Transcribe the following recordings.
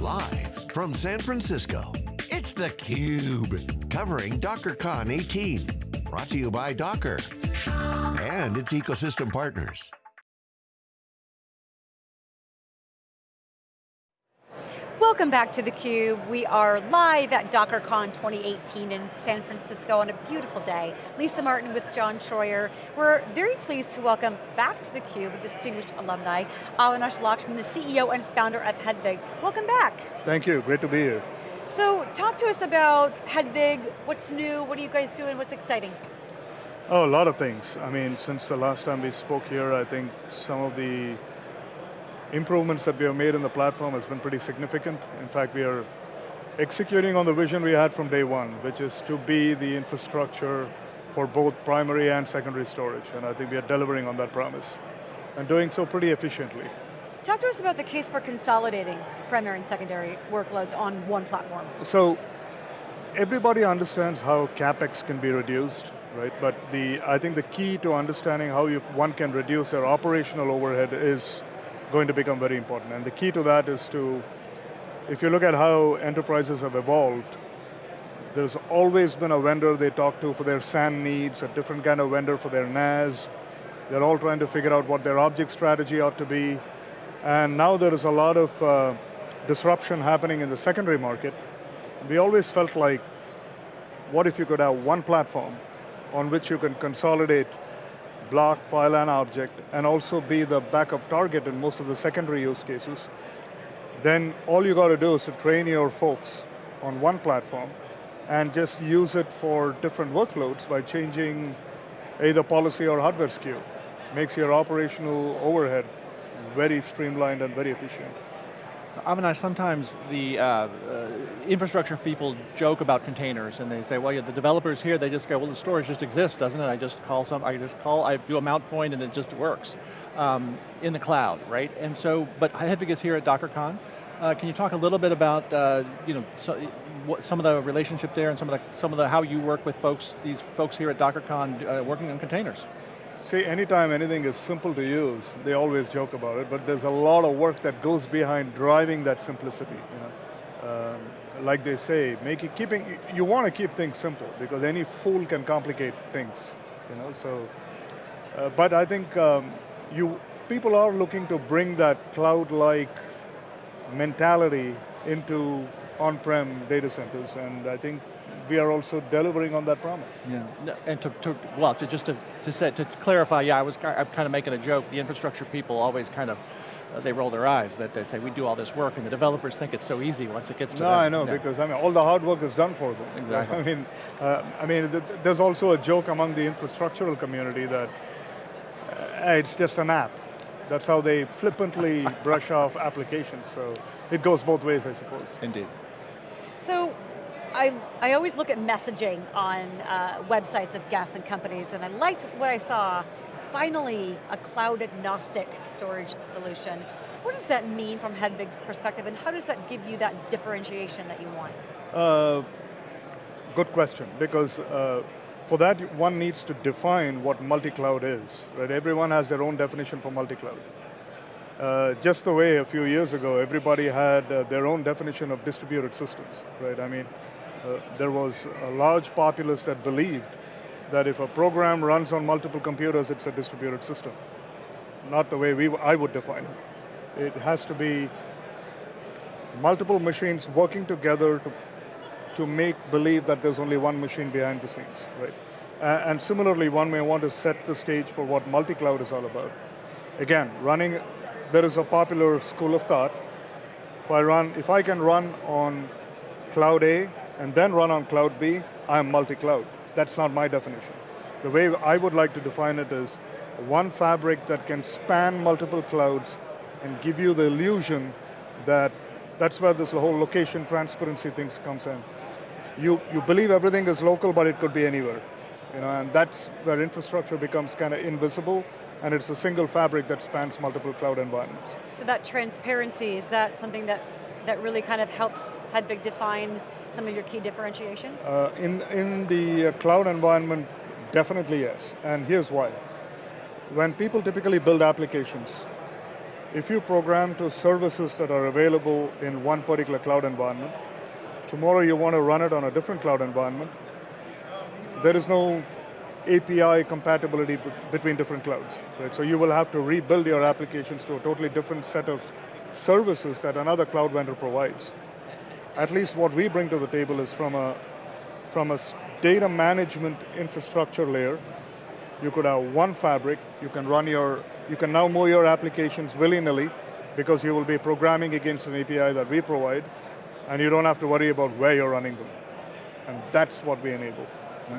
Live from San Francisco, it's theCUBE. Covering DockerCon 18. Brought to you by Docker and its ecosystem partners. Welcome back to theCUBE. We are live at DockerCon 2018 in San Francisco on a beautiful day. Lisa Martin with John Troyer. We're very pleased to welcome back to theCUBE a distinguished alumni, Avinash Lakshman, the CEO and founder of Hedvig. Welcome back. Thank you, great to be here. So talk to us about Hedvig, what's new, what are you guys doing, what's exciting? Oh, a lot of things. I mean, since the last time we spoke here, I think some of the improvements that we have made in the platform has been pretty significant. In fact, we are executing on the vision we had from day one, which is to be the infrastructure for both primary and secondary storage, and I think we are delivering on that promise, and doing so pretty efficiently. Talk to us about the case for consolidating primary and secondary workloads on one platform. So, everybody understands how CapEx can be reduced, right? But the, I think the key to understanding how you, one can reduce their operational overhead is going to become very important. And the key to that is to, if you look at how enterprises have evolved, there's always been a vendor they talk to for their SAN needs, a different kind of vendor for their NAS. They're all trying to figure out what their object strategy ought to be. And now there is a lot of uh, disruption happening in the secondary market. We always felt like, what if you could have one platform on which you can consolidate block, file, and object, and also be the backup target in most of the secondary use cases, then all you got to do is to train your folks on one platform and just use it for different workloads by changing either policy or hardware SKU. Makes your operational overhead very streamlined and very efficient. Avinash, sometimes the uh, uh, infrastructure people joke about containers and they say, well, yeah, the developers here, they just go, well, the storage just exists, doesn't it? I just call some, I just call, I do a mount point and it just works um, in the cloud, right? And so, but Hedvig is here at DockerCon. Uh, can you talk a little bit about, uh, you know, so, what, some of the relationship there and some of the, some of the, how you work with folks, these folks here at DockerCon uh, working on containers? See, anytime anything is simple to use, they always joke about it, but there's a lot of work that goes behind driving that simplicity. You know? Um, like they say, make it, keeping, you want to keep things simple because any fool can complicate things. You know, so, uh, but I think um, you, people are looking to bring that cloud-like mentality into on-prem data centers, and I think we are also delivering on that promise. Yeah, and to, to well, to just to, to, say, to clarify, yeah, I was I'm kind of making a joke. The infrastructure people always kind of, uh, they roll their eyes that they say we do all this work and the developers think it's so easy once it gets to no, them. I know, because I mean, all the hard work is done for them. Exactly. I mean, uh, I mean, th there's also a joke among the infrastructural community that uh, it's just an app. That's how they flippantly brush off applications, so it goes both ways, I suppose. Indeed. So, I, I always look at messaging on uh, websites of gas and companies, and I liked what I saw. Finally, a cloud agnostic storage solution. What does that mean from Hedvig's perspective, and how does that give you that differentiation that you want? Uh, good question, because uh, for that, one needs to define what multi-cloud is, right? Everyone has their own definition for multi-cloud. Uh, just the way a few years ago, everybody had uh, their own definition of distributed systems, right? I mean, uh, there was a large populace that believed that if a program runs on multiple computers, it's a distributed system. Not the way we, I would define it. It has to be multiple machines working together to, to make believe that there's only one machine behind the scenes, right? Uh, and similarly, one may want to set the stage for what multi-cloud is all about. Again, running, there is a popular school of thought. If I run, if I can run on cloud A and then run on cloud B, I'm multi-cloud. That's not my definition. The way I would like to define it is one fabric that can span multiple clouds and give you the illusion that that's where this whole location transparency things comes in. You, you believe everything is local, but it could be anywhere. You know, and that's where infrastructure becomes kind of invisible, and it's a single fabric that spans multiple cloud environments. So that transparency, is that something that, that really kind of helps Hedvig define some of your key differentiation? Uh, in, in the uh, cloud environment, definitely yes, and here's why. When people typically build applications, if you program to services that are available in one particular cloud environment, tomorrow you want to run it on a different cloud environment, there is no API compatibility between different clouds. Right? So you will have to rebuild your applications to a totally different set of services that another cloud vendor provides. At least what we bring to the table is from a, from a data management infrastructure layer, you could have one fabric, you can run your, you can now move your applications willy-nilly because you will be programming against an API that we provide, and you don't have to worry about where you're running them. And that's what we enable.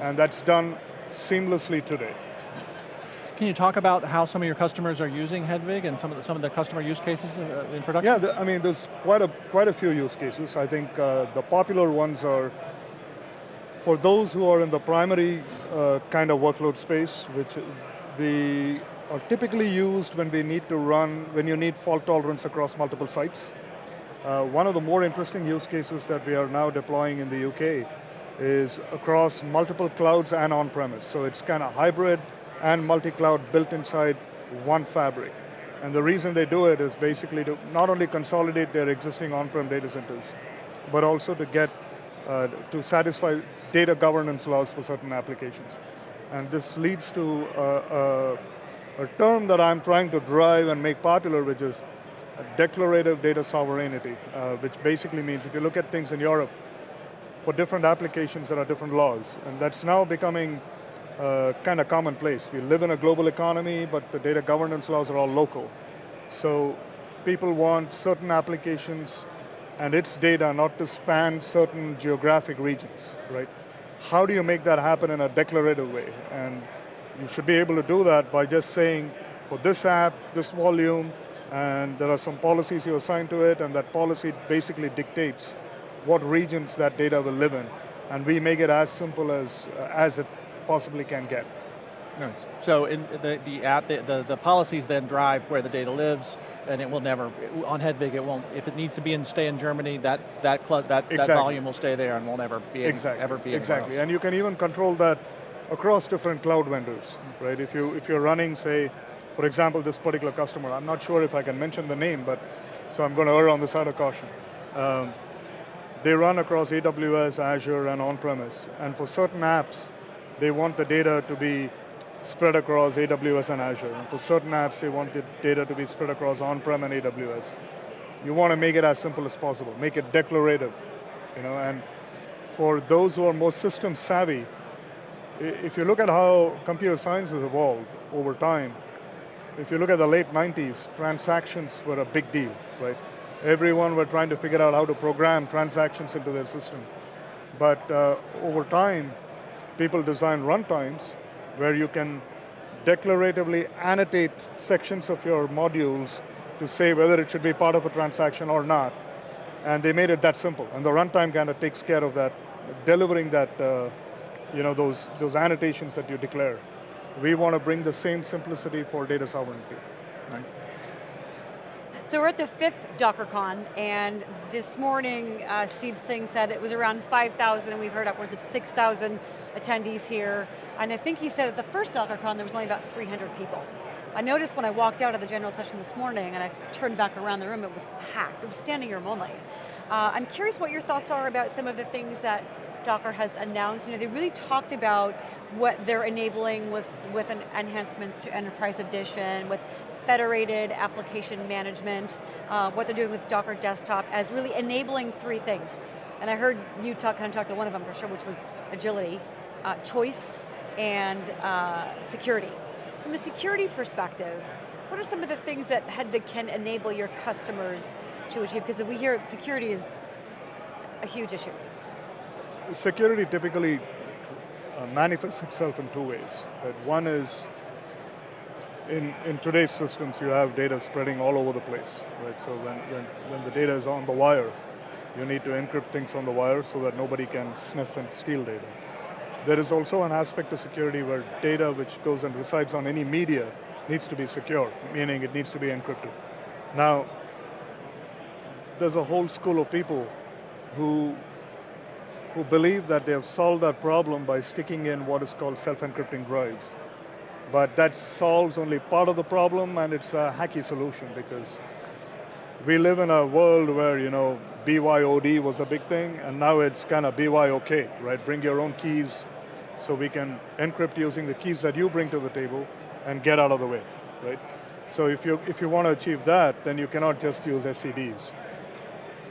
And that's done seamlessly today. Can you talk about how some of your customers are using Hedvig and some of the, some of the customer use cases uh, in production? Yeah, the, I mean, there's quite a, quite a few use cases. I think uh, the popular ones are for those who are in the primary uh, kind of workload space, which the are typically used when we need to run, when you need fault tolerance across multiple sites. Uh, one of the more interesting use cases that we are now deploying in the UK is across multiple clouds and on-premise. So it's kind of hybrid and multi-cloud built inside one fabric. And the reason they do it is basically to not only consolidate their existing on-prem data centers, but also to get, uh, to satisfy data governance laws for certain applications. And this leads to a, a, a term that I'm trying to drive and make popular, which is declarative data sovereignty, uh, which basically means if you look at things in Europe, for different applications there are different laws, and that's now becoming uh, kind of commonplace. We live in a global economy, but the data governance laws are all local. So people want certain applications and its data not to span certain geographic regions, right? How do you make that happen in a declarative way? And you should be able to do that by just saying, for this app, this volume, and there are some policies you assign to it, and that policy basically dictates what regions that data will live in. And we make it as simple as, uh, as it possibly can get. Nice. So in the, the app, the, the, the, policies then drive where the data lives, and it will never, on Hedvig it won't, if it needs to be in, stay in Germany, that, that, that, exactly. that volume will stay there and will never be exactly. ever be Exactly, and you can even control that across different cloud vendors, right? If, you, if you're running, say, for example, this particular customer, I'm not sure if I can mention the name, but so I'm going to err on the side of caution. Um, they run across AWS, Azure, and on-premise. And for certain apps, they want the data to be spread across AWS and Azure. And for certain apps, they want the data to be spread across on-prem and AWS. You want to make it as simple as possible, make it declarative. You know, and for those who are more system savvy, if you look at how computer science has evolved over time, if you look at the late 90s, transactions were a big deal, right? Everyone were trying to figure out how to program transactions into their system. But uh, over time, people design runtimes where you can declaratively annotate sections of your modules to say whether it should be part of a transaction or not. And they made it that simple. And the runtime kind of takes care of that, delivering that, uh, you know, those, those annotations that you declare. We want to bring the same simplicity for data sovereignty. Right? So we're at the fifth DockerCon, and this morning, uh, Steve Singh said it was around 5,000, and we've heard upwards of 6,000 attendees here. And I think he said at the first DockerCon, there was only about 300 people. I noticed when I walked out of the general session this morning, and I turned back around the room, it was packed. It was standing room only. Uh, I'm curious what your thoughts are about some of the things that Docker has announced. You know, they really talked about what they're enabling with, with an enhancements to Enterprise Edition, with federated application management, uh, what they're doing with Docker Desktop as really enabling three things. And I heard you talk, kind of talk to one of them for sure, which was agility, uh, choice, and uh, security. From a security perspective, what are some of the things that Hedvig can enable your customers to achieve? Because we hear security is a huge issue. Security typically uh, manifests itself in two ways. One is in, in today's systems, you have data spreading all over the place, right? So when, when, when the data is on the wire, you need to encrypt things on the wire so that nobody can sniff and steal data. There is also an aspect of security where data which goes and resides on any media needs to be secure, meaning it needs to be encrypted. Now, there's a whole school of people who, who believe that they have solved that problem by sticking in what is called self-encrypting drives. But that solves only part of the problem and it's a hacky solution because we live in a world where, you know, BYOD was a big thing and now it's kind of BYOK, right? Bring your own keys so we can encrypt using the keys that you bring to the table and get out of the way, right? So if you, if you want to achieve that, then you cannot just use SEDs.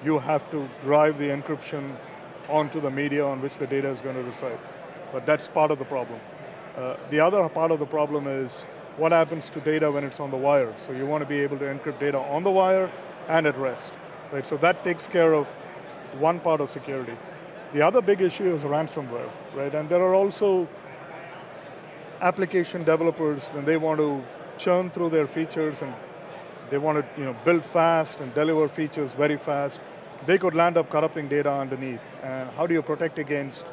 You have to drive the encryption onto the media on which the data is going to reside. But that's part of the problem. Uh, the other part of the problem is what happens to data when it's on the wire. So you want to be able to encrypt data on the wire and at rest. Right? So that takes care of one part of security. The other big issue is ransomware, right? And there are also application developers when they want to churn through their features and they want to you know, build fast and deliver features very fast, they could land up corrupting data underneath. And how do you protect against,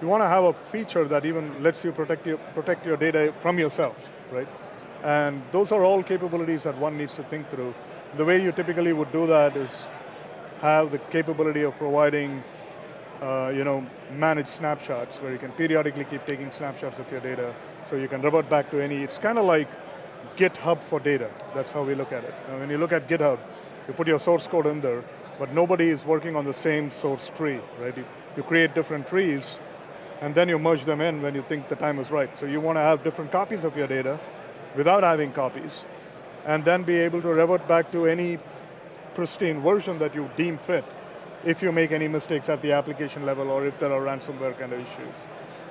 you want to have a feature that even lets you protect your, protect your data from yourself, right? And those are all capabilities that one needs to think through. The way you typically would do that is have the capability of providing uh, you know, manage snapshots where you can periodically keep taking snapshots of your data so you can revert back to any, it's kind of like GitHub for data. That's how we look at it. when you look at GitHub, you put your source code in there, but nobody is working on the same source tree, right? You, you create different trees, and then you merge them in when you think the time is right. So you want to have different copies of your data without having copies, and then be able to revert back to any pristine version that you deem fit if you make any mistakes at the application level or if there are ransomware kind of issues.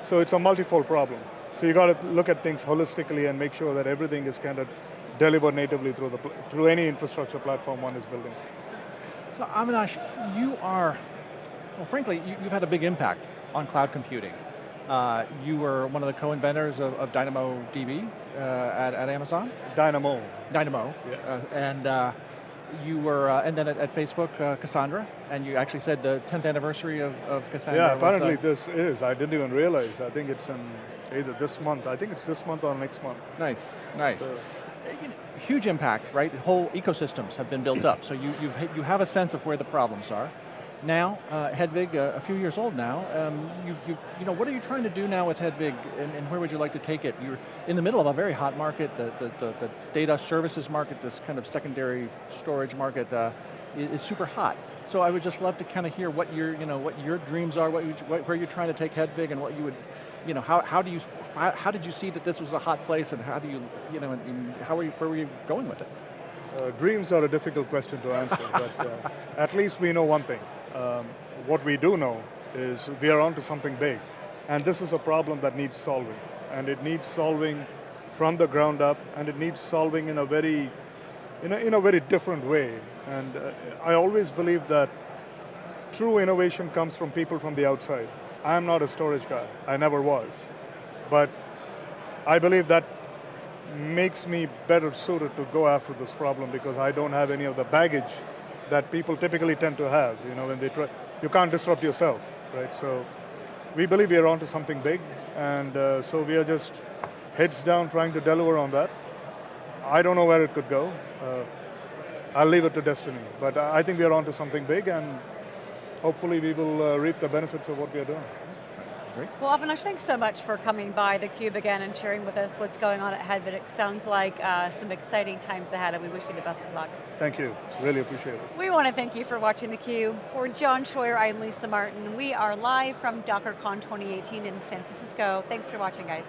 So it's a multifold problem. So you got to look at things holistically and make sure that everything is kind of delivered natively through, the, through any infrastructure platform one is building. So Avinash, you are, well frankly, you, have had a big impact on cloud computing. Uh, you were one of the co-inventors of, of, DynamoDB uh, at, at, Amazon? Dynamo. Dynamo, yes. Uh, and uh, you were, uh, and then at, at Facebook, uh, Cassandra, and you actually said the 10th anniversary of, of Cassandra. Yeah, apparently was, this is. I didn't even realize. I think it's in either this month. I think it's this month or next month. Nice, nice. So. Huge impact, right? Whole ecosystems have been built up, so you, you've, you have a sense of where the problems are. Now, uh, Hedvig, uh, a few years old now, um, you, you, you know, what are you trying to do now with Hedvig and, and, where would you like to take it? You're in the middle of a very hot market, the, the, the, the data services market, this kind of secondary storage market uh, is, super hot. So I would just love to kind of hear what your, you know, what your dreams are, what, you, what where you're trying to take Hedvig and what you would, you know, how, how do you, how, how, did you see that this was a hot place and how do you, you know, and, and how are you, where were you going with it? Uh, dreams are a difficult question to answer, but uh, at least we know one thing um, what we do know is we are onto something big. And this is a problem that needs solving. And it needs solving from the ground up, and it needs solving in a very, in a, in a very different way. And uh, I always believe that true innovation comes from people from the outside. I am not a storage guy, I never was. But I believe that makes me better suited to go after this problem because I don't have any of the baggage that people typically tend to have. You know, when they try, you can't disrupt yourself, right? So we believe we are onto something big, and uh, so we are just heads down trying to deliver on that. I don't know where it could go. Uh, I'll leave it to destiny, but I think we are onto something big, and hopefully we will uh, reap the benefits of what we are doing. Great. Well, Avinash, thanks so much for coming by theCUBE again and sharing with us what's going on at. It sounds like uh, some exciting times ahead and we wish you the best of luck. Thank you, really appreciate it. We want to thank you for watching theCUBE. For John Troyer, I'm Lisa Martin. We are live from DockerCon 2018 in San Francisco. Thanks for watching, guys.